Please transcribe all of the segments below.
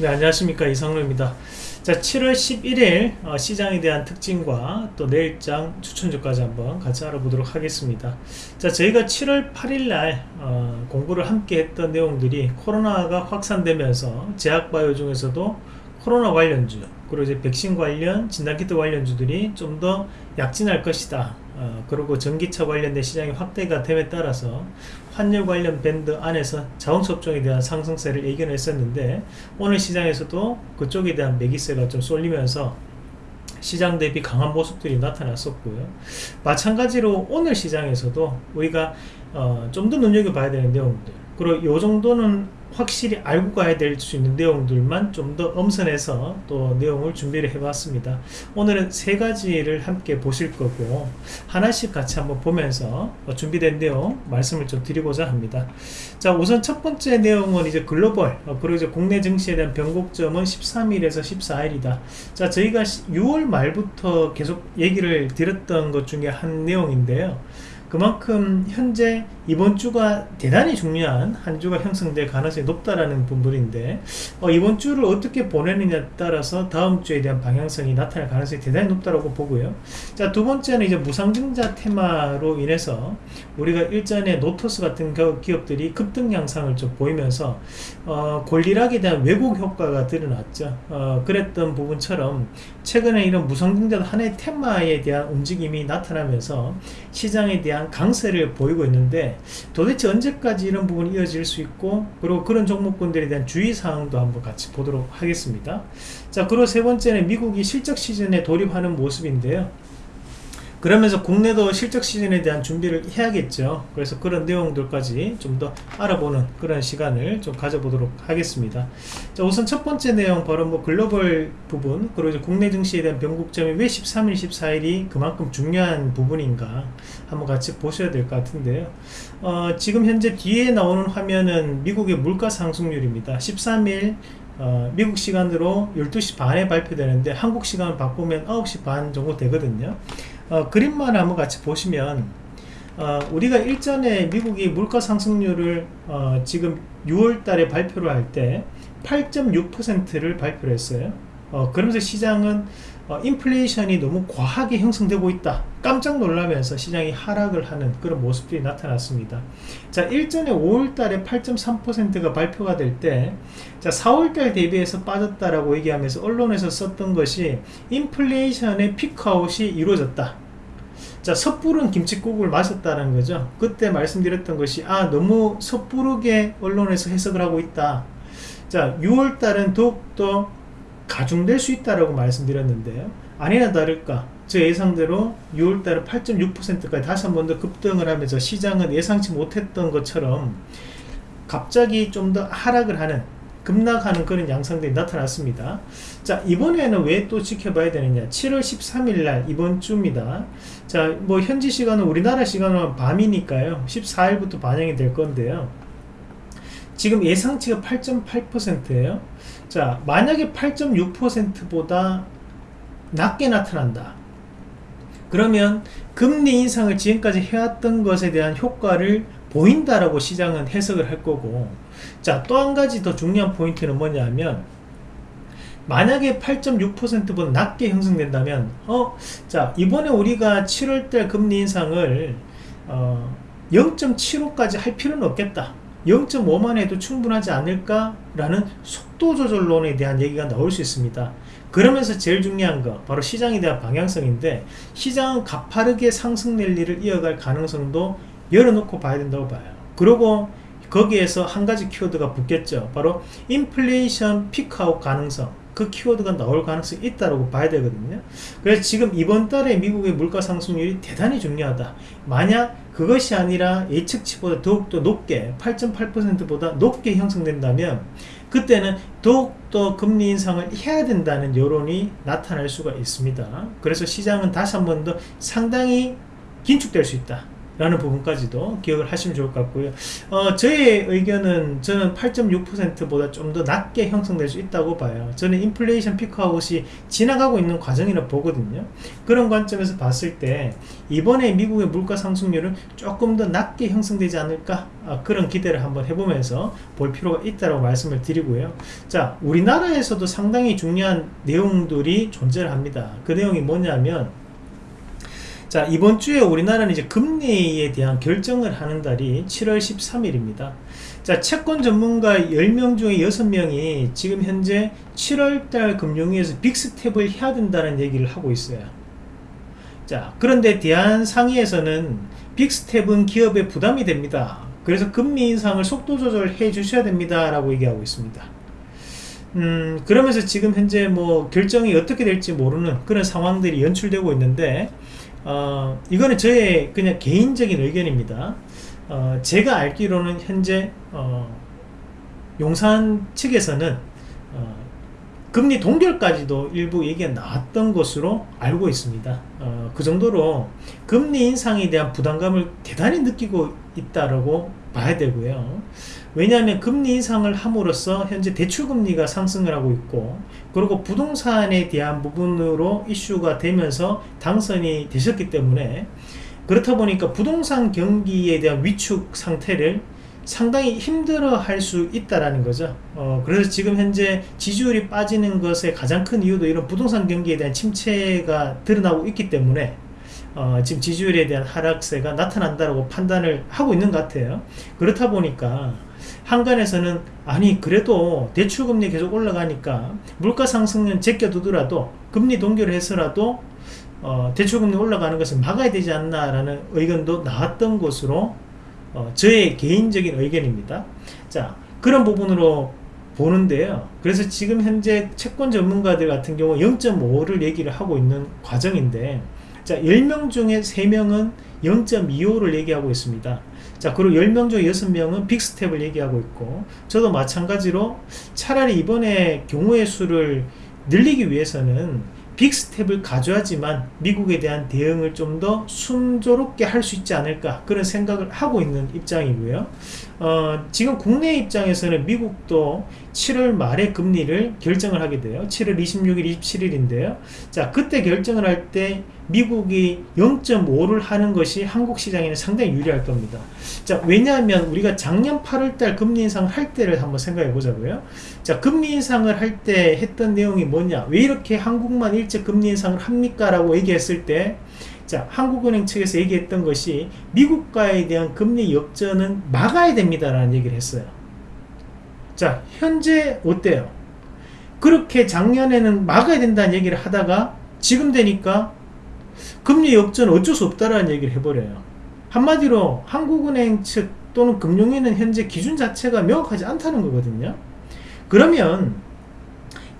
네 안녕하십니까. 이상로입니다. 자 7월 11일 어, 시장에 대한 특징과 또 내일장 추천주까지 한번 같이 알아보도록 하겠습니다. 자 저희가 7월 8일날 어, 공부를 함께 했던 내용들이 코로나가 확산되면서 제약바이오 중에서도 코로나 관련주 그리고 이제 백신 관련 진단키트 관련주들이 좀 더 약진할 것이다 어, 그리고 전기차 관련된 시장이 확대가 됨에 따라서 환율 관련 밴드 안에서 자동차 업종에 대한 상승세를 예견했었는데 오늘 시장에서도 그쪽에 대한 매기세가 좀 쏠리면서 시장 대비 강한 모습들이 나타났었고요. 마찬가지로 오늘 시장에서도 우리가 어, 좀 더 눈여겨봐야 되는 내용들 그리고 이 정도는 확실히 알고 가야 될 수 있는 내용들만 좀 더 엄선해서 또 내용을 준비를 해봤습니다. 오늘은 세 가지를 함께 보실 거고 하나씩 같이 한번 보면서 준비된 내용 말씀을 좀 드리고자 합니다. 자 우선 첫 번째 내용은 이제 글로벌 어, 그리고 이제 국내 증시에 대한 변곡점은 13일에서 14일이다. 자 저희가 6월 말부터 계속 얘기를 드렸던 것 중에 한 내용인데요. 그만큼 현재 이번 주가 대단히 중요한 한 주가 형성될 가능성이 높다라는 부분인데 어, 이번 주를 어떻게 보내느냐에 따라서 다음 주에 대한 방향성이 나타날 가능성이 대단히 높다고 보고요. 자 두 번째는 이제 무상증자 테마로 인해서 우리가 일전에 노토스 같은 기업들이 급등 양상을 좀 보이면서 어, 권리락에 대한 왜곡 효과가 드러났죠. 어, 그랬던 부분처럼 최근에 이런 무상증자 하나의 테마에 대한 움직임이 나타나면서 시장에 대한 강세를 보이고 있는데 도대체 언제까지 이런 부분이 이어질 수 있고 그리고 그런 종목군들에 대한 주의사항도 한번 같이 보도록 하겠습니다. 자 그리고 세 번째는 미국이 실적 시즌에 돌입하는 모습인데요 그러면서 국내도 실적 시즌에 대한 준비를 해야겠죠. 그래서 그런 내용들까지 좀 더 알아보는 그런 시간을 좀 가져보도록 하겠습니다. 자 우선 첫 번째 내용 바로 뭐 글로벌 부분 그리고 이제 국내 증시에 대한 변곡점이 왜 13일 14일이 그만큼 중요한 부분인가 한번 같이 보셔야 될 것 같은데요. 어, 지금 현재 뒤에 나오는 화면은 미국의 물가 상승률입니다. 13일 어, 미국 시간으로 12시 반에 발표되는데 한국 시간 바꾸면 9시 반 정도 되거든요 어, 그림만 한번 같이 보시면 어, 우리가 일전에 미국이 물가 상승률을 어, 지금 6월 달에 발표를 할 때 8.6%를 발표를 했어요 어, 그러면서 시장은 어, 인플레이션이 너무 과하게 형성되고 있다. 깜짝 놀라면서 시장이 하락을 하는 그런 모습들이 나타났습니다. 자 일전에 5월달에 8.3%가 발표가 될 때 자 4월달 대비해서 빠졌다라고 얘기하면서 언론에서 썼던 것이 인플레이션의 피크아웃이 이루어졌다. 자 섣부른 김치국을 마셨다는 거죠. 그때 말씀드렸던 것이 아 너무 섣부르게 언론에서 해석을 하고 있다. 자 6월달은 더욱더 가중될 수 있다라고 말씀드렸는데요 아니나 다를까 제 예상대로 6월달에 8.6%까지 다시 한 번 더 급등을 하면서 시장은 예상치 못했던 것처럼 갑자기 좀 더 하락을 하는 급락하는 그런 양상들이 나타났습니다. 자 이번에는 왜 또 지켜봐야 되느냐. 7월 13일날 이번 주입니다. 자뭐 현지 시간은 우리나라 시간은 밤이니까요. 14일부터 반영이 될 건데요 지금 예상치가 8.8%예요. 자 만약에 8.6%보다 낮게 나타난다. 그러면 금리 인상을 지금까지 해왔던 것에 대한 효과를 보인다라고 시장은 해석을 할 거고. 자 또 한 가지 더 중요한 포인트는 뭐냐면 만약에 8.6%보다 낮게 형성된다면 어자 이번에 우리가 7월달 금리 인상을 어, 0.75까지 할 필요는 없겠다 0.5만 해도 충분하지 않을까라는 속도 조절론에 대한 얘기가 나올 수 있습니다. 그러면서 제일 중요한 거 바로 시장에 대한 방향성인데 시장은 가파르게 상승 랠리를 이어갈 가능성도 열어놓고 봐야 된다고 봐요. 그리고 거기에서 한 가지 키워드가 붙겠죠. 바로 인플레이션 피크아웃 가능성 그 키워드가 나올 가능성이 있다고 봐야 되거든요. 그래서 지금 이번 달에 미국의 물가 상승률이 대단히 중요하다. 만약 그것이 아니라 예측치보다 더욱더 높게 8.8%보다 높게 형성된다면 그때는 더욱더 금리 인상을 해야 된다는 여론이 나타날 수가 있습니다. 그래서 시장은 다시 한 번 더 상당히 긴축될 수 있다 라는 부분까지도 기억을 하시면 좋을 것 같고요. 어, 저의 의견은 저는 8.6%보다 좀 더 낮게 형성될 수 있다고 봐요. 저는 인플레이션 피크아웃이 지나가고 있는 과정이라 보거든요. 그런 관점에서 봤을 때 이번에 미국의 물가 상승률은 조금 더 낮게 형성되지 않을까 아, 그런 기대를 한번 해보면서 볼 필요가 있다고 말씀을 드리고요. 자, 우리나라에서도 상당히 중요한 내용들이 존재를 합니다. 그 내용이 뭐냐면 자 이번 주에 우리나라는 이제 금리에 대한 결정을 하는 달이 7월 13일입니다. 자 채권 전문가 10명 중에 6명이 지금 현재 7월달 금융위에서 빅스텝을 해야 된다는 얘기를 하고 있어요. 자 그런데 대한상의에서는 빅스텝은 기업에 부담이 됩니다. 그래서 금리 인상을 속도 조절해 주셔야 됩니다 라고 얘기하고 있습니다. 음 그러면서 지금 현재 뭐 결정이 어떻게 될지 모르는 그런 상황들이 연출되고 있는데 어, 이거는 저의 그냥 개인적인 의견입니다. 어, 제가 알기로는 현재 어, 용산 측에서는 어, 금리 동결까지도 일부 얘기가 나왔던 것으로 알고 있습니다. 어, 그 정도로 금리 인상에 대한 부담감을 대단히 느끼고 있다라고 봐야 되고요. 왜냐하면 금리 인상을 함으로써 현재 대출금리가 상승을 하고 있고 그리고 부동산에 대한 부분으로 이슈가 되면서 당선이 되셨기 때문에 그렇다 보니까 부동산 경기에 대한 위축 상태를 상당히 힘들어 할 수 있다라는 거죠. 어, 그래서 지금 현재 지지율이 빠지는 것의 가장 큰 이유도 이런 부동산 경기에 대한 침체가 드러나고 있기 때문에 어, 지금 지지율에 대한 하락세가 나타난다고 판단을 하고 있는 것 같아요. 그렇다 보니까 한간에서는 아니 그래도 대출금리 계속 올라가니까 물가 상승은 제껴두더라도 금리 동결을 해서라도 어, 대출금리 올라가는 것을 막아야 되지 않나 라는 의견도 나왔던 것으로 어, 저의 개인적인 의견입니다. 자 그런 부분으로 보는데요. 그래서 지금 현재 채권 전문가들 같은 경우 0.5를 얘기를 하고 있는 과정인데 자 10명 중에 3명은 0.25를 얘기하고 있습니다 자 그리고 10명 중 6명은 빅스텝을 얘기하고 있고 저도 마찬가지로 차라리 이번에 경우의 수를 늘리기 위해서는 빅스텝을 가져야지만 미국에 대한 대응을 좀 더 순조롭게 할 수 있지 않을까 그런 생각을 하고 있는 입장이고요 어, 지금 국내 입장에서는 미국도 7월 말에 금리를 결정을 하게 돼요. 7월 26일 27일인데요. 자 그때 결정을 할 때 미국이 0.5를 하는 것이 한국 시장에는 상당히 유리할 겁니다. 자 왜냐하면 우리가 작년 8월 달 금리 인상을 할 때를 한번 생각해 보자고요. 자 금리 인상을 할 때 했던 내용이 뭐냐? 왜 이렇게 한국만 일찍 금리 인상을 합니까? 라고 얘기했을 때 자, 한국은행 측에서 얘기했던 것이 미국과에 대한 금리 역전은 막아야 됩니다라는 얘기를 했어요. 자, 현재 어때요? 그렇게 작년에는 막아야 된다는 얘기를 하다가 지금 되니까 금리 역전 어쩔 수 없다라는 얘기를 해버려요. 한마디로 한국은행 측 또는 금융위는 현재 기준 자체가 명확하지 않다는 거거든요. 그러면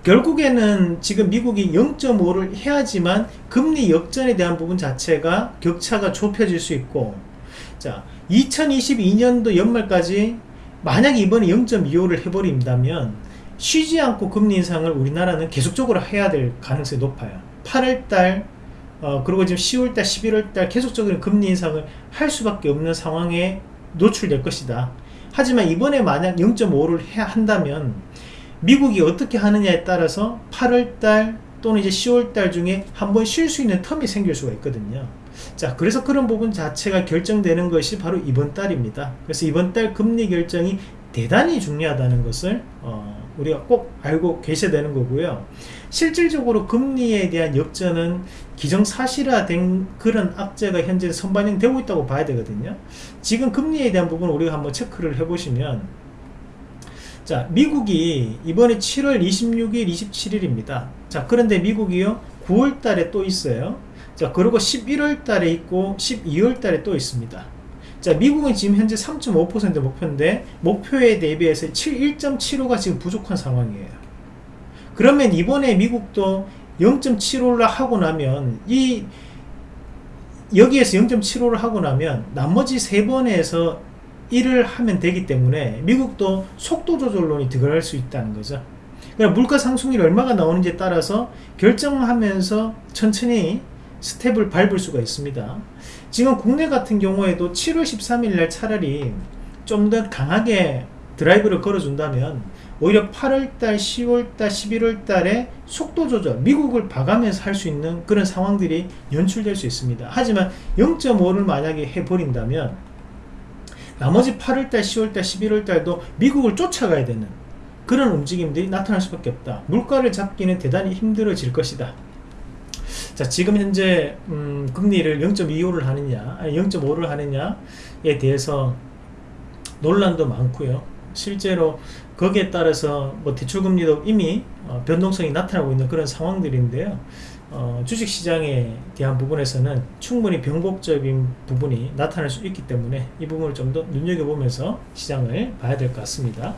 결국에는 지금 미국이 0.5를 해야지만 금리 역전에 대한 부분 자체가 격차가 좁혀질 수 있고 자 2022년도 연말까지 만약 이번에 0.25를 해버린다면 쉬지 않고 금리 인상을 우리나라는 계속적으로 해야 될 가능성이 높아요. 8월달 어, 그리고 지금 10월달 11월달 계속적으로 금리 인상을 할 수밖에 없는 상황에 노출될 것이다. 하지만 이번에 만약 0.5를 해야 한다면 미국이 어떻게 하느냐에 따라서 8월달 또는 이제 10월달 중에 한 번 쉴 수 있는 텀이 생길 수가 있거든요. 자, 그래서 그런 부분 자체가 결정되는 것이 바로 이번 달입니다. 그래서 이번 달 금리 결정이 대단히 중요하다는 것을 어, 우리가 꼭 알고 계셔야 되는 거고요. 실질적으로 금리에 대한 역전은 기정사실화된 그런 악재가 현재 선반영되고 있다고 봐야 되거든요. 지금 금리에 대한 부분을 우리가 한번 체크를 해보시면 자 미국이 이번에 7월 26일 27일입니다. 자 그런데 미국이요? 9월 달에 또 있어요. 자 그리고 11월 달에 있고 12월 달에 또 있습니다. 자 미국은 지금 현재 3.5% 목표인데 목표에 대비해서 1.75가 지금 부족한 상황이에요. 그러면 이번에 미국도 0.75를 하고 나면 이 여기에서 0.75를 하고 나면 나머지 세 번에서 일을 하면 되기 때문에 미국도 속도 조절론이 들어갈 수 있다는 거죠. 그러니까 물가 상승률이 얼마가 나오는지에 따라서 결정하면서 천천히 스텝을 밟을 수가 있습니다. 지금 국내 같은 경우에도 7월 13일 날 차라리 좀 더 강하게 드라이브를 걸어준다면 오히려 8월달, 10월달, 11월달에 속도 조절, 미국을 봐가면서 할 수 있는 그런 상황들이 연출될 수 있습니다. 하지만 0.5를 만약에 해버린다면 나머지 8월달, 10월달, 11월달도 미국을 쫓아가야 되는 그런 움직임들이 나타날 수밖에 없다. 물가를 잡기는 대단히 힘들어질 것이다. 자, 지금 현재 음, 금리를 0.25를 하느냐, 아니 0.5를 하느냐에 대해서 논란도 많고요. 실제로 거기에 따라서 뭐 대출금리도 이미 어, 변동성이 나타나고 있는 그런 상황들인데요. 어, 주식시장에 대한 부분에서는 충분히 병복적인 부분이 나타날 수 있기 때문에 이 부분을 좀 더 눈여겨보면서 시장을 봐야 될 것 같습니다.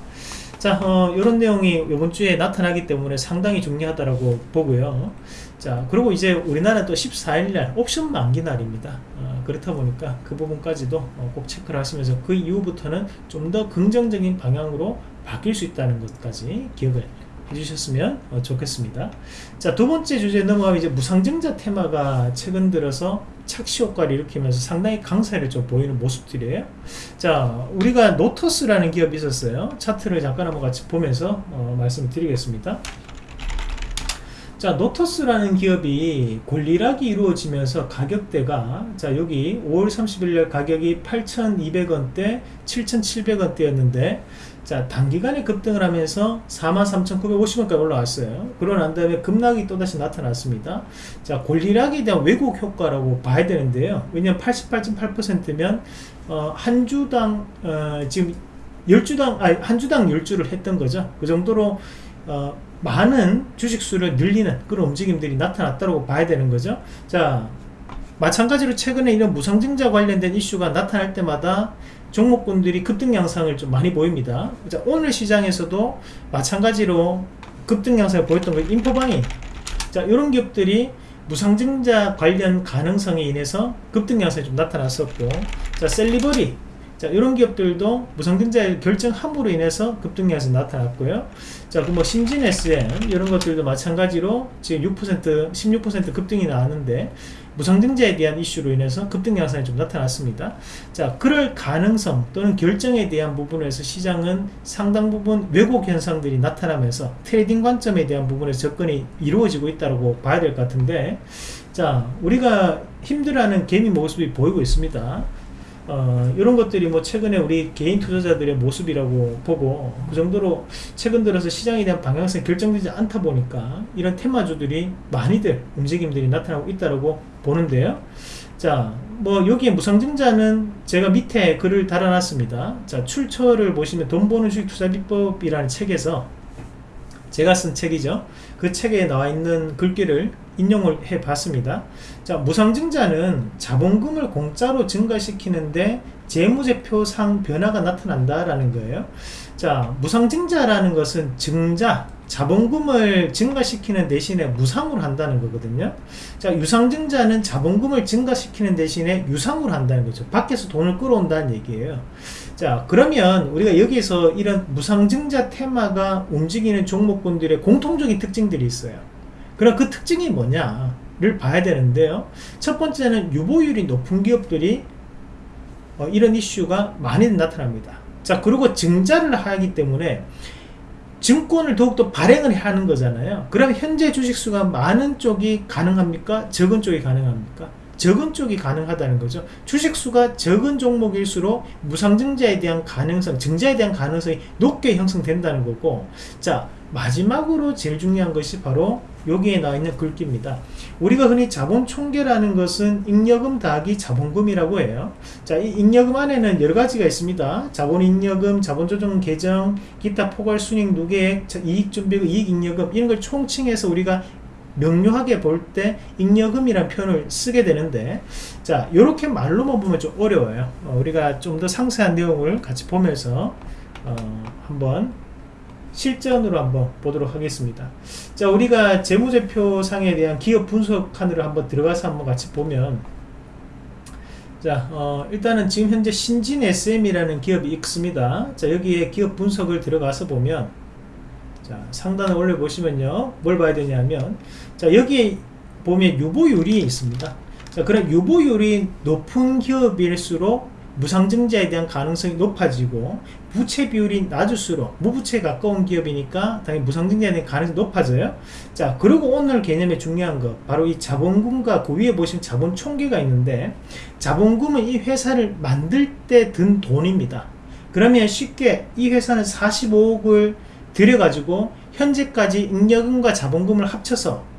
자, 어, 이런 내용이 이번 주에 나타나기 때문에 상당히 중요하다고 보고요. 자, 그리고 이제 우리나라는 또 14일날 옵션 만기 날입니다. 어, 그렇다 보니까 그 부분까지도 어, 꼭 체크를 하시면서 그 이후부터는 좀 더 긍정적인 방향으로 바뀔 수 있다는 것까지 기억을 해주셨으면 어, 좋겠습니다. 자, 두 번째 주제 넘어가면 이제 무상증자 테마가 최근 들어서 착시 효과를 일으키면서 상당히 강세를 좀 보이는 모습들이에요. 자, 우리가 노터스라는 기업이 있었어요. 차트를 잠깐 한번 같이 보면서 어, 말씀을 드리겠습니다. 자, 노터스라는 기업이 권리락이 이루어지면서 가격대가 자, 여기 5월 30일 가격이 8,200원대, 7,700원대였는데 자, 단기간에 급등을 하면서 43,950원까지 올라왔어요. 그러고 난 다음에 급락이 또다시 나타났습니다. 자, 권리락에 대한 왜곡 효과라고 봐야 되는데요. 왜냐면 88.8%면 어, 한 주당 어, 지금 10주당 아니 한 주당 10주를 했던 거죠. 그 정도로 어, 많은 주식수를 늘리는 그런 움직임들이 나타났다고 봐야 되는 거죠. 자, 마찬가지로 최근에 이런 무상증자 관련된 이슈가 나타날 때마다 종목군들이 급등 양상을 좀 많이 보입니다. 자, 오늘 시장에서도 마찬가지로 급등 양상을 보였던 거 인포방이 자, 이런 기업들이 무상증자 관련 가능성에 인해서 급등 양상이 좀 나타났었고 자, 셀리버리 자, 이런 기업들도 무상증자 결정 함으로 인해서 급등량에서 나타났고요. 자, 그 뭐 신진 SM 이런 것들도 마찬가지로 지금 6% 16% 급등이 나왔는데 무상증자에 대한 이슈로 인해서 급등 양상이 좀 나타났습니다. 자, 그럴 가능성 또는 결정에 대한 부분에서 시장은 상당 부분 왜곡 현상들이 나타나면서 트레이딩 관점에 대한 부분에서 접근이 이루어지고 있다고 봐야 될 것 같은데 자, 우리가 힘들어하는 개미 모습이 보이고 있습니다. 어, 이런 것들이 뭐 최근에 우리 개인 투자자들의 모습이라고 보고 그 정도로 최근 들어서 시장에 대한 방향성이 결정되지 않다 보니까 이런 테마주들이 많이들 움직임들이 나타나고 있다고 보는데요. 자, 뭐 여기에 무상증자는 제가 밑에 글을 달아놨습니다. 자, 출처를 보시면 돈 버는 주식 투자 비법이라는 책에서 제가 쓴 책이죠. 그 책에 나와 있는 글귀를 인용을 해 봤습니다. 자, 무상증자는 자본금을 공짜로 증가시키는데 재무제표상 변화가 나타난다라는 거예요. 자, 무상증자라는 것은 증자, 자본금을 증가시키는 대신에 무상으로 한다는 거거든요. 자, 유상증자는 자본금을 증가시키는 대신에 유상으로 한다는 거죠. 밖에서 돈을 끌어온다는 얘기예요. 자, 그러면 우리가 여기서 이런 무상증자 테마가 움직이는 종목군들의 공통적인 특징들이 있어요. 그럼 그 특징이 뭐냐 를 봐야 되는데요. 첫 번째는 유보율이 높은 기업들이 어, 이런 이슈가 많이 나타납니다. 자, 그리고 증자를 하기 때문에 증권을 더욱더 발행을 하는 거잖아요. 그럼 현재 주식수가 많은 쪽이 가능합니까? 적은 쪽이 가능합니까? 적은 쪽이 가능하다는 거죠. 주식수가 적은 종목일수록 무상증자에 대한 가능성, 증자에 대한 가능성이 높게 형성된다는 거고, 자, 마지막으로 제일 중요한 것이 바로 여기에 나와 있는 글귀입니다. 우리가 흔히 자본 총계라는 것은 잉여금 더하기 자본금이라고 해요. 자, 이 잉여금 안에는 여러 가지가 있습니다. 자본 잉여금, 자본 조정 계정, 기타 포괄 순익 누계액, 이익 준비금, 이익 잉여금 이런 걸 총칭해서 우리가 명료하게 볼 때 잉여금이라는 표현을 쓰게 되는데 자 이렇게 말로만 보면 좀 어려워요. 어, 우리가 좀 더 상세한 내용을 같이 보면서 어, 한번 실전으로 한번 보도록 하겠습니다. 자 우리가 재무제표상에 대한 기업 분석 칸으로 한번 들어가서 한번 같이 보면 자 어, 일단은 지금 현재 신진 SM이라는 기업이 있습니다. 자 여기에 기업 분석을 들어가서 보면 자 상단을 올려 보시면요. 뭘 봐야 되냐면 자 여기에 보면 유보율이 있습니다. 자, 그런 유보율이 높은 기업일수록 무상증자에 대한 가능성이 높아지고 부채 비율이 낮을수록 무부채에 가까운 기업이니까 당연히 무상증자에 대한 가능성이 높아져요. 자 그리고 오늘 개념의 중요한 거 바로 이 자본금과 그 위에 보시면 자본 총계가 있는데 자본금은 이 회사를 만들 때 든 돈입니다. 그러면 쉽게 이 회사는 45억을 들여가지고 현재까지 잉여금과 자본금을 합쳐서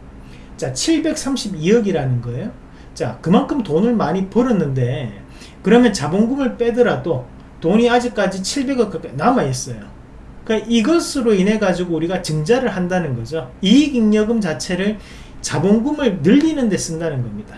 자 732억이라는 거예요 자 그만큼 돈을 많이 벌었는데 그러면 자본금을 빼더라도 돈이 아직까지 700억 가까이 남아있어요. 그러니까 이것으로 인해 가지고 우리가 증자를 한다는 거죠. 이익잉여금 자체를 자본금을 늘리는 데 쓴다는 겁니다.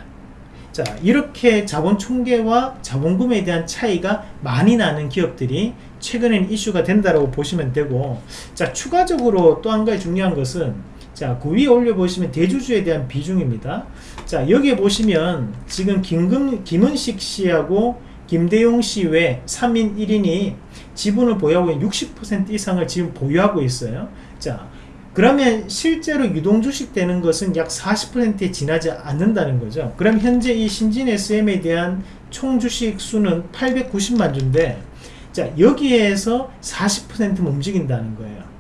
자 이렇게 자본 총계와 자본금에 대한 차이가 많이 나는 기업들이 최근엔 이슈가 된다고 보시면 되고 자 추가적으로 또 한 가지 중요한 것은 자 그 위에 올려 보시면 대주주에 대한 비중입니다. 자 여기에 보시면 지금 김금, 김은식 씨하고 김대용 씨 외 3인 1인이 지분을 보유하고 있는 60% 이상을 지금 보유하고 있어요. 자 그러면 실제로 유동주식 되는 것은 약 40%에 지나지 않는다는 거죠. 그럼 현재 이 신진 SM에 대한 총 주식 수는 890만 주인데 자 여기에서 40%는 움직인다는 거예요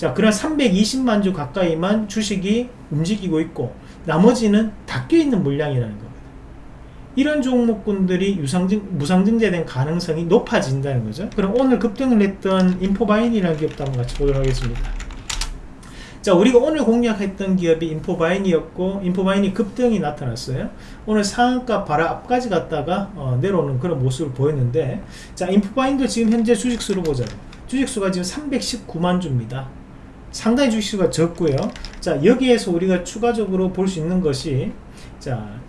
자 그럼 320만 주 가까이만 주식이 움직이고 있고 나머지는 닫혀 있는 물량이라는 겁니다. 이런 종목군들이 유상증, 무상증자된 가능성이 높아진다는 거죠. 그럼 오늘 급등을 했던 인포바인이라는 기업도 한번 같이 보도록 하겠습니다. 자 우리가 오늘 공략했던 기업이 인포바인이었고 인포바인이 급등이 나타났어요. 오늘 상한가 바로 앞까지 갔다가 어, 내려오는 그런 모습을 보였는데 자 인포바인도 지금 현재 주식수로 보자요 주식수가 지금 319만 주입니다 상당히 주식수가 적고요. 자 여기에서 우리가 추가적으로 볼 수 있는 것이 자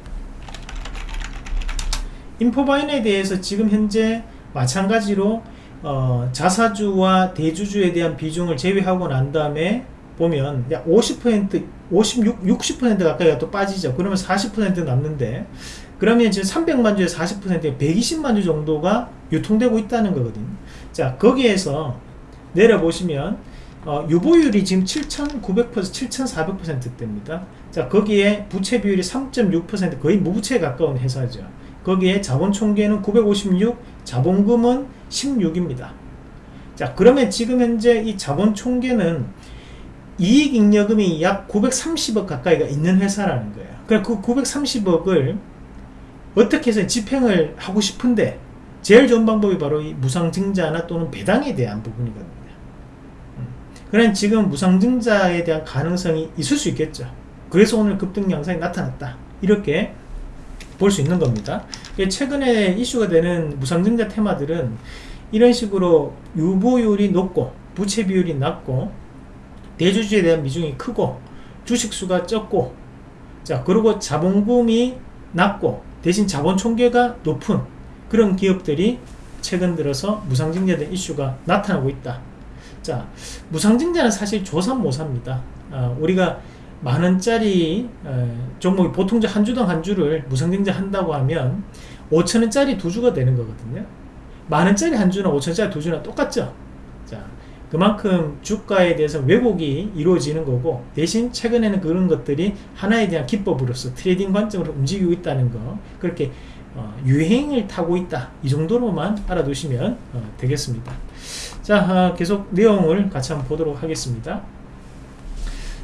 인포바인에 대해서 지금 현재 마찬가지로 어, 자사주와 대주주에 대한 비중을 제외하고 난 다음에 보면 약 50% 56 60% 가까이가 또 빠지죠. 그러면 40% 남는데 그러면 지금 300만 주에 40% 120만 주 정도가 유통되고 있다는 거거든요. 자 거기에서 내려보시면 어, 유보율이 지금 7,900% 7,400%대입니다. 자 거기에 부채 비율이 3.6% 거의 무부채에 가까운 회사죠. 거기에 자본 총계는 956 자본금은 16입니다. 자 그러면 지금 현재 이 자본 총계는 이익잉여금이 약 930억 가까이가 있는 회사라는 거예요. 그러니까 그 930억을 어떻게 해서 집행을 하고 싶은데 제일 좋은 방법이 바로 이 무상증자나 또는 배당에 대한 부분이거든요 그런 지금 무상증자에 대한 가능성이 있을 수 있겠죠. 그래서 오늘 급등 양상이 나타났다. 이렇게 볼 수 있는 겁니다. 최근에 이슈가 되는 무상증자 테마들은 이런 식으로 유보율이 높고 부채 비율이 낮고 대주주에 대한 비중이 크고 주식수가 적고 자 그리고 자본금이 낮고 대신 자본 총계가 높은 그런 기업들이 최근 들어서 무상증자된 이슈가 나타나고 있다 자 무상증자는 사실 조삼모사입니다. 어, 우리가 만원짜리 어, 종목이 보통 한 주당 한 주를 무상증자 한다고 하면 5천원짜리 두 주가 되는 거거든요. 만원짜리 한 주나 5천원짜리 두 주나 똑같죠? 자 그만큼 주가에 대해서 왜곡이 이루어지는 거고 대신 최근에는 그런 것들이 하나에 대한 기법으로서 트레이딩 관점으로 움직이고 있다는 거 그렇게 어, 유행을 타고 있다. 이 정도로만 알아두시면 어, 되겠습니다 자 아, 계속 내용을 같이 한번 보도록 하겠습니다.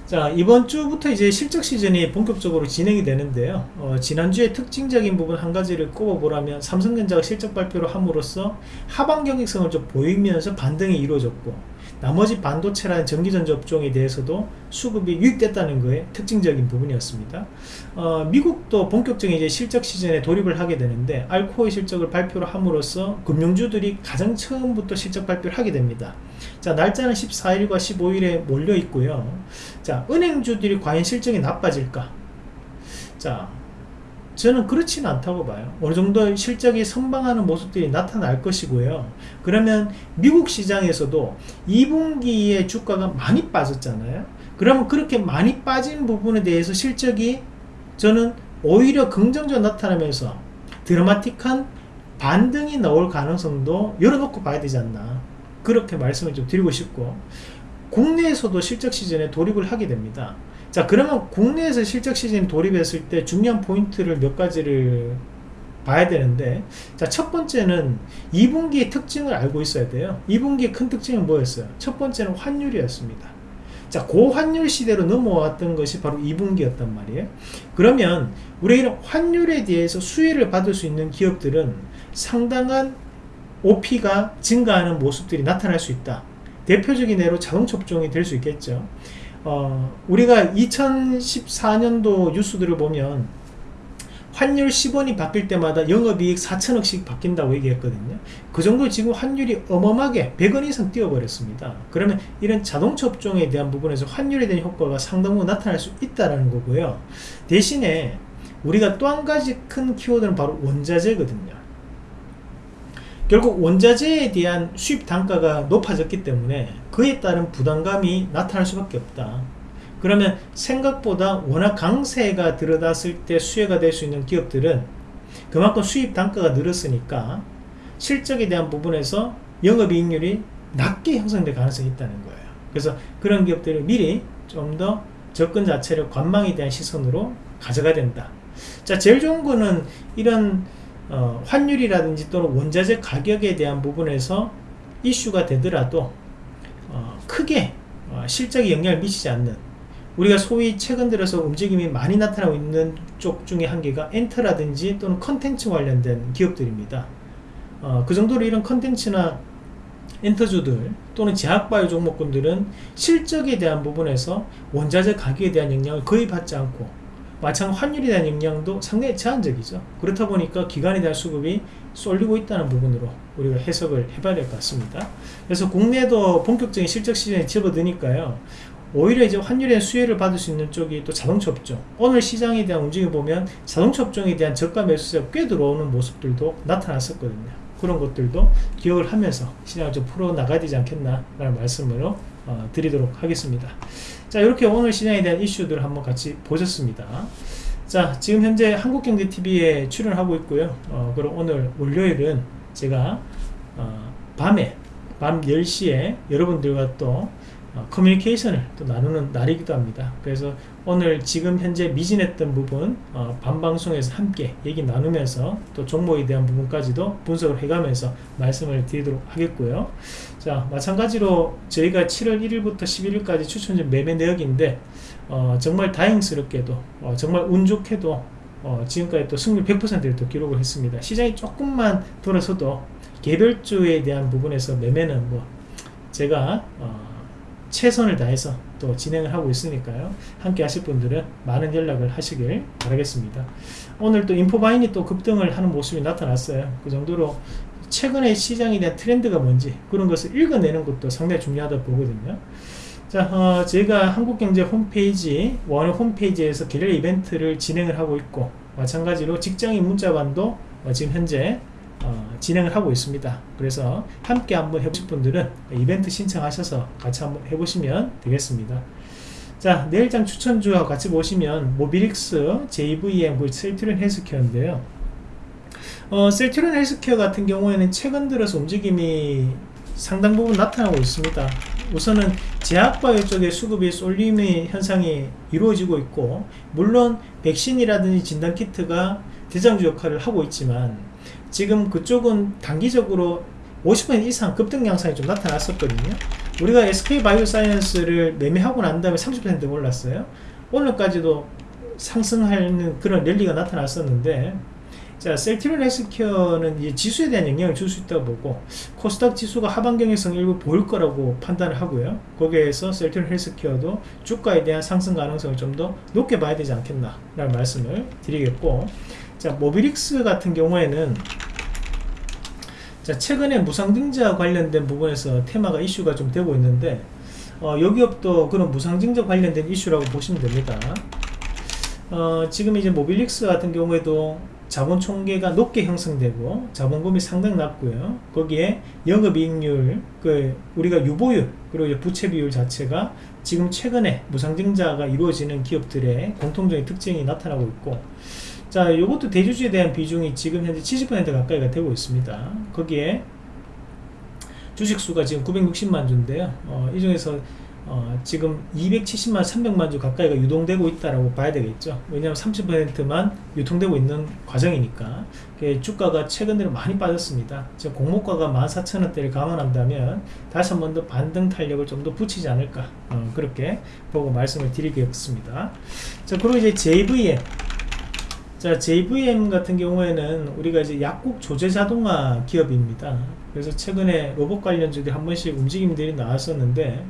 자 이번 주부터 이제 실적 시즌이 본격적으로 진행이 되는데요. 어, 지난주에 특징적인 부분 한 가지를 꼽아보라면 삼성전자가 실적 발표를 함으로써 하반 경직성을 좀 보이면서 반등이 이루어졌고 나머지 반도체라는 전기전자 업종에 대해서도 수급이 유입됐다는 거에 특징적인 부분이었습니다. 어, 미국도 본격적인 이제 실적 시즌에 돌입을 하게 되는데 알코올 실적을 발표를 함으로써 금융주들이 가장 처음부터 실적 발표를 하게 됩니다. 자 날짜는 14일과 15일에 몰려 있고요. 자 은행주들이 과연 실적이 나빠질까? 자 저는 그렇지는 않다고 봐요. 어느 정도 실적이 선방하는 모습들이 나타날 것이고요. 그러면 미국 시장에서도 2분기에 주가가 많이 빠졌잖아요. 그러면 그렇게 많이 빠진 부분에 대해서 실적이 저는 오히려 긍정적으로 나타나면서 드라마틱한 반등이 나올 가능성도 열어놓고 봐야 되지 않나. 그렇게 말씀을 좀 드리고 싶고 국내에서도 실적 시즌에 돌입을 하게 됩니다 자 그러면 국내에서 실적 시즌 돌입했을 때 중요한 포인트를 몇 가지를 봐야 되는데 자 첫 번째는 2분기의 특징을 알고 있어야 돼요. 2분기의 큰 특징은 뭐였어요? 첫 번째는 환율이었습니다. 자 고환율 시대로 넘어왔던 것이 바로 2분기였단 말이에요. 그러면 우리 이런 환율에 대해서 수혜를 받을 수 있는 기업들은 상당한 OP가 증가하는 모습들이 나타날 수 있다. 대표적인 예로 자동차 업종이 될 수 있겠죠 어, 우리가 2014년도 뉴스들을 보면 환율 10원이 바뀔 때마다 영업이익 4천억씩 바뀐다고 얘기했거든요. 그 정도 지금 환율이 어마어마하게 100원 이상 뛰어버렸습니다. 그러면 이런 자동차 업종에 대한 부분에서 환율에 대한 효과가 상당히 나타날 수 있다는 거고요. 대신에 우리가 또 한 가지 큰 키워드는 바로 원자재거든요 결국 원자재에 대한 수입 단가가 높아졌기 때문에 그에 따른 부담감이 나타날 수밖에 없다. 그러면 생각보다 워낙 강세가 들어갔을 때 수혜가 될 수 있는 기업들은 그만큼 수입 단가가 늘었으니까 실적에 대한 부분에서 영업이익률이 낮게 형성될 가능성이 있다는 거예요. 그래서 그런 기업들을 미리 좀 더 접근 자체를 관망에 대한 시선으로 가져가야 된다. 자 제일 좋은 거는 이런 어, 환율이라든지 또는 원자재 가격에 대한 부분에서 이슈가 되더라도 어, 크게 어, 실적에 영향을 미치지 않는 우리가 소위 최근 들어서 움직임이 많이 나타나고 있는 쪽 중에 한 개가 엔터라든지 또는 컨텐츠 관련된 기업들입니다. 어, 그 정도로 이런 컨텐츠나 엔터주들 또는 제약바이오 종목군들은 실적에 대한 부분에서 원자재 가격에 대한 영향을 거의 받지 않고 마찬 환율에 대한 영향도 상당히 제한적이죠. 그렇다 보니까 기관에 대한 수급이 쏠리고 있다는 부분으로 우리가 해석을 해봐야 될 것 같습니다. 그래서 국내도 본격적인 실적 시즌에 접어드니까요. 오히려 이제 환율의 수혜를 받을 수 있는 쪽이 또 자동차 업종 오늘 시장에 대한 움직임 보면 자동차 업종에 대한 저가 매수세가 꽤 들어오는 모습들도 나타났었거든요. 그런 것들도 기억을 하면서 시장을 좀 풀어나가야 되지 않겠나 라는 말씀으로 어, 드리도록 하겠습니다 자 이렇게 오늘 시장에 대한 이슈들을 한번 같이 보셨습니다. 자 지금 현재 한국경제TV에 출연하고 있고요. 어, 그럼 오늘 월요일은 제가 어, 밤에 밤 10시에 여러분들과 또 어, 커뮤니케이션을 또 나누는 날이기도 합니다. 그래서 오늘 지금 현재 미진했던 부분 어, 반방송에서 함께 얘기 나누면서 또 종목에 대한 부분까지도 분석을 해가면서 말씀을 드리도록 하겠고요. 자 마찬가지로 저희가 7월 1일부터 11일까지 추천전 매매 내역인데 어, 정말 다행스럽게도 어, 정말 운 좋게도 어, 지금까지 또 승률 100%를 또 기록을 했습니다. 시장이 조금만 돌아서도 개별주에 대한 부분에서 매매는 뭐 제가 어, 최선을 다해서 또 진행을 하고 있으니까요. 함께 하실 분들은 많은 연락을 하시길 바라겠습니다. 오늘 또 인포바인이 또 급등을 하는 모습이 나타났어요. 그 정도로 최근에 시장에 대한 트렌드가 뭔지 그런 것을 읽어내는 것도 상당히 중요하다 보거든요. 자, 어, 제가 한국경제 홈페이지, 원 홈페이지에서 개별 이벤트를 진행을 하고 있고 마찬가지로 직장인 문자반도 어, 지금 현재 어, 진행을 하고 있습니다. 그래서 함께 한번 해보실 분들은 이벤트 신청하셔서 같이 한번 해보시면 되겠습니다. 자 내일장 추천주와 같이 보시면 모비릭스, JVM, 그 셀트리온 헬스케어인데요. 어, 셀트리온 헬스케어 같은 경우에는 최근 들어서 움직임이 상당 부분 나타나고 있습니다. 우선은 제약바이오 쪽에 수급이 쏠림의 현상이 이루어지고 있고 물론 백신이라든지 진단키트가 대장주 역할을 하고 있지만 지금 그쪽은 단기적으로 50% 이상 급등 양상이 좀 나타났었거든요. 우리가 SK바이오사이언스를 매매하고 난 다음에 30% 올랐어요. 오늘까지도 상승하는 그런 랠리가 나타났었는데 자 셀트리온 헬스케어는 이 지수에 대한 영향을 줄 수 있다고 보고 코스닥 지수가 하반 경향성 일부 보일 거라고 판단을 하고요. 거기에서 셀트리온 헬스케어도 주가에 대한 상승 가능성을 좀 더 높게 봐야 되지 않겠나 라는 말씀을 드리겠고 자 모비릭스 같은 경우에는 자 최근에 무상증자 관련된 부분에서 테마가 이슈가 좀 되고 있는데 어, 여 기업도 그런 무상증자 관련된 이슈라고 보시면 됩니다. 어, 지금 이제 모빌릭스 같은 경우에도 자본 총계가 높게 형성되고 자본금이 상당히 낮고요. 거기에 영업이익률 그 우리가 유보율 그리고 부채 비율 자체가 지금 최근에 무상증자가 이루어지는 기업들의 공통적인 특징이 나타나고 있고 자 이것도 대주주에 대한 비중이 지금 현재 70% 가까이가 되고 있습니다. 거기에 주식수가 지금 960만 주인데요. 어, 이 중에서 어, 지금 270만 300만 주 가까이가 유동되고 있다라고 봐야 되겠죠. 왜냐하면 30%만 유통되고 있는 과정이니까. 그 주가가 최근 들어 많이 빠졌습니다. 지금 공모가가 14,000원대를 감안한다면 다시 한 번 더 반등 탄력을 좀 더 붙이지 않을까. 어, 그렇게 보고 말씀을 드리겠습니다. 자 그리고 이제 JVM 자 JVM 같은 경우에는 우리가 이제 약국 조제 자동화 기업입니다. 그래서 최근에 로봇 관련주들이 한 번씩 움직임들이 나왔었는데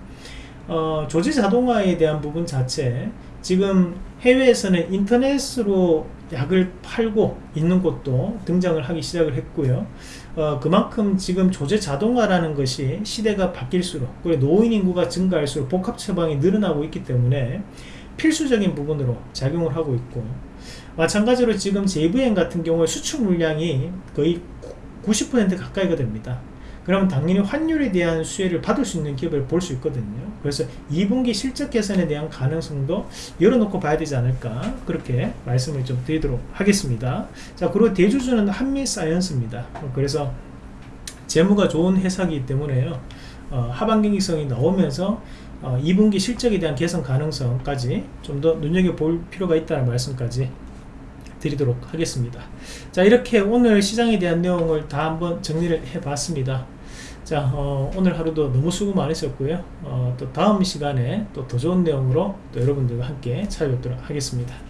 어, 조제 자동화에 대한 부분 자체 지금 해외에서는 인터넷으로 약을 팔고 있는 곳도 등장을 하기 시작을 했고요. 어, 그만큼 지금 조제 자동화라는 것이 시대가 바뀔수록 그리고 노인 인구가 증가할수록 복합 처방이 늘어나고 있기 때문에 필수적인 부분으로 작용을 하고 있고 마찬가지로 지금 JVM 같은 경우에 수출 물량이 거의 90% 가까이가 됩니다. 그러면 당연히 환율에 대한 수혜를 받을 수 있는 기업을 볼 수 있거든요. 그래서 2분기 실적 개선에 대한 가능성도 열어놓고 봐야 되지 않을까 그렇게 말씀을 좀 드리도록 하겠습니다. 자 그리고 대주주는 한미사이언스입니다. 그래서 재무가 좋은 회사이기 때문에요. 어, 하반경기성이 나오면서 어, 2분기 실적에 대한 개선 가능성까지 좀 더 눈여겨볼 필요가 있다는 말씀까지 드리도록 하겠습니다. 자 이렇게 오늘 시장에 대한 내용을 다 한번 정리를 해 봤습니다. 자 어, 오늘 하루도 너무 수고 많으셨고요. 어, 또 다음 시간에 또 더 좋은 내용으로 또 여러분들과 함께 찾아뵙도록 하겠습니다